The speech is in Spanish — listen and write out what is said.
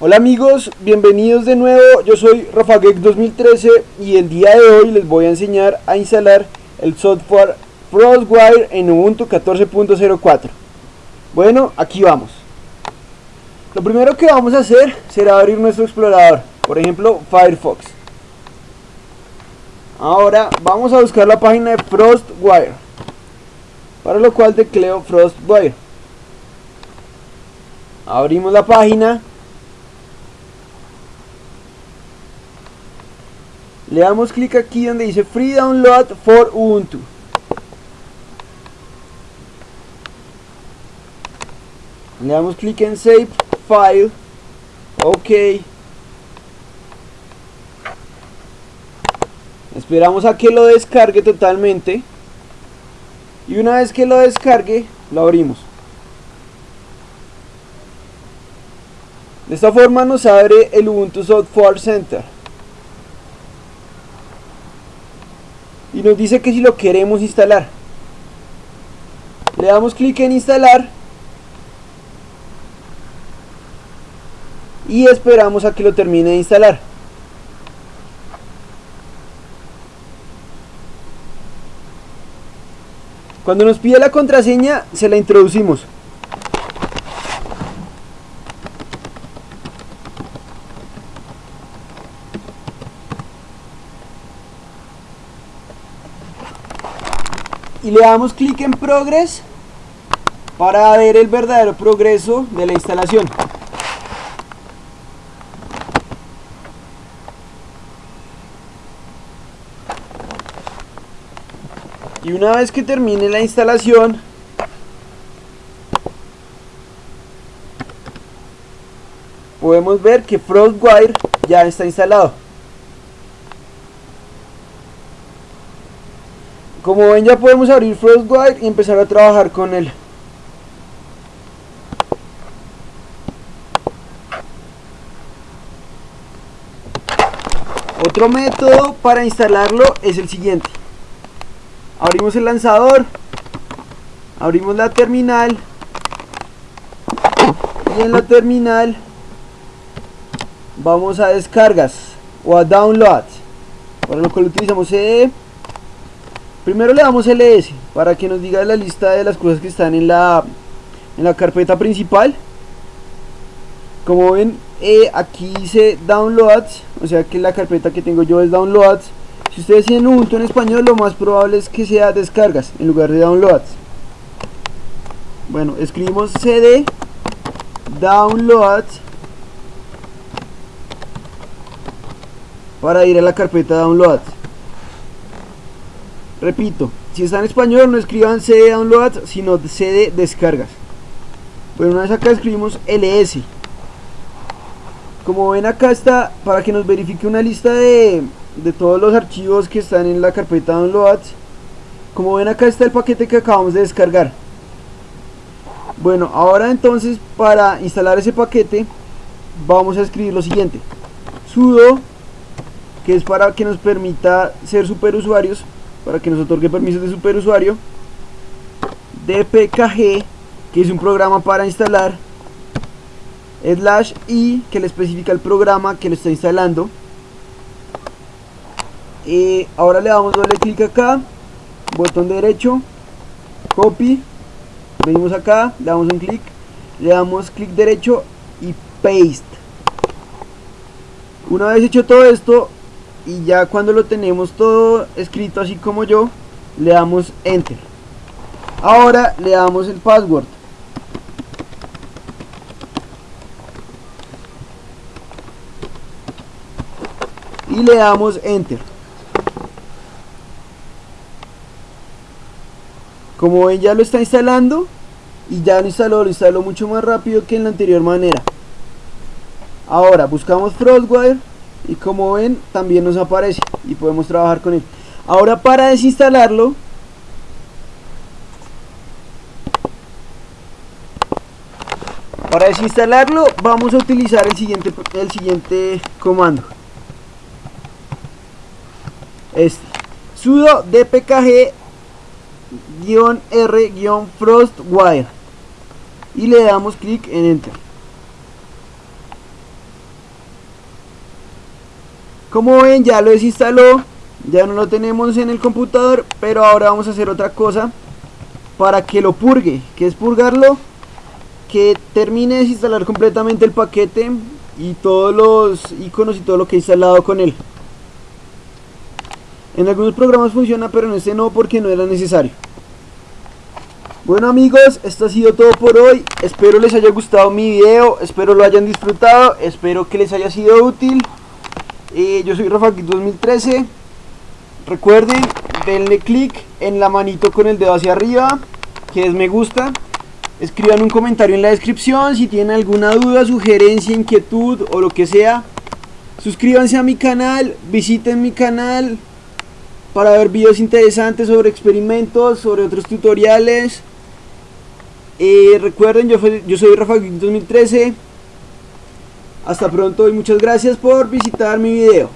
Hola amigos, bienvenidos de nuevo, yo soy RafaGeek 2013 y el día de hoy les voy a enseñar a instalar el software FrostWire en Ubuntu 14.04 Bueno, aquí vamos. Lo primero que vamos a hacer será abrir nuestro explorador, por ejemplo Firefox. Ahora vamos a buscar la página de FrostWire Para lo cual tecleo FrostWire. Abrimos la página le damos clic aquí donde dice Free Download for Ubuntu. Le damos clic en Save File. Ok. Esperamos a que lo descargue totalmente. Y una vez que lo descargue lo abrimos. De esta forma nos abre el Ubuntu Software Center y nos dice que si lo queremos instalar. Le damos clic en instalar. Y esperamos a que lo termine de instalar. Cuando nos pide la contraseña se la introducimos y le damos clic en Progress para ver el verdadero progreso de la instalación. Y una vez que termine la instalación, podemos ver que FrostWire ya está instalado. Como ven ya podemos abrir FrostWire y empezar a trabajar con él. Otro método para instalarlo es el siguiente. Abrimos el lanzador, abrimos la terminal y en la terminal vamos a descargas o a downloads. Para lo cual utilizamos Primero le damos ls para que nos diga la lista de las cosas que están en la, en la carpeta principal. Como ven, eh, aquí dice downloads, o sea que la carpeta que tengo yo es downloads. Si ustedes tienen Ubuntu en español, lo más probable es que sea descargas en lugar de downloads. Bueno, escribimos cd downloads para ir a la carpeta downloads. Repito, si está en español no escriban cd download, sino cd descargas. Bueno, una vez acá escribimos ls. Como ven acá está, para que nos verifique una lista de, de todos los archivos que están en la carpeta downloads. Como ven acá está el paquete que acabamos de descargar. Bueno, ahora entonces para instalar ese paquete vamos a escribir lo siguiente. sudo, que es para que nos permita ser superusuarios para que nos otorgue permisos de superusuario dpkg que es un programa para instalar slash i que le especifica el programa que lo está instalando. Y ahora le damos doble clic acá botón derecho copy venimos acá le damos un clic le damos clic derecho y paste. Una vez hecho todo esto y ya cuando lo tenemos todo escrito así como yo le damos enter. Ahora le damos el password. Y le damos enter. Como ven ya lo está instalando y ya lo instaló, lo instaló mucho más rápido que en la anterior manera. Ahora buscamos Frostwire y como ven también nos aparece y podemos trabajar con él. Ahora para desinstalarlo para desinstalarlo vamos a utilizar el siguiente el siguiente comando. Este sudo dpkg r frostwire y le damos clic en enter como ven ya lo desinstaló ya no lo tenemos en el computador pero ahora vamos a hacer otra cosa para que lo purgue que es purgarlo que termine de desinstalar completamente el paquete y todos los iconos y todo lo que he instalado con él en algunos programas funciona pero en este no porque no era necesario bueno amigos, esto ha sido todo por hoy. Espero les haya gustado mi video, espero lo hayan disfrutado, espero que les haya sido útil. Eh, yo soy Rafa 2013. Recuerden, denle click en la manito con el dedo hacia arriba, que es me gusta. Escriban un comentario en la descripción si tienen alguna duda, sugerencia, inquietud o lo que sea. Suscríbanse a mi canal, visiten mi canal para ver videos interesantes sobre experimentos, sobre otros tutoriales. Eh, recuerden, yo, yo soy Rafa 2013. Hasta pronto y muchas gracias por visitar mi video.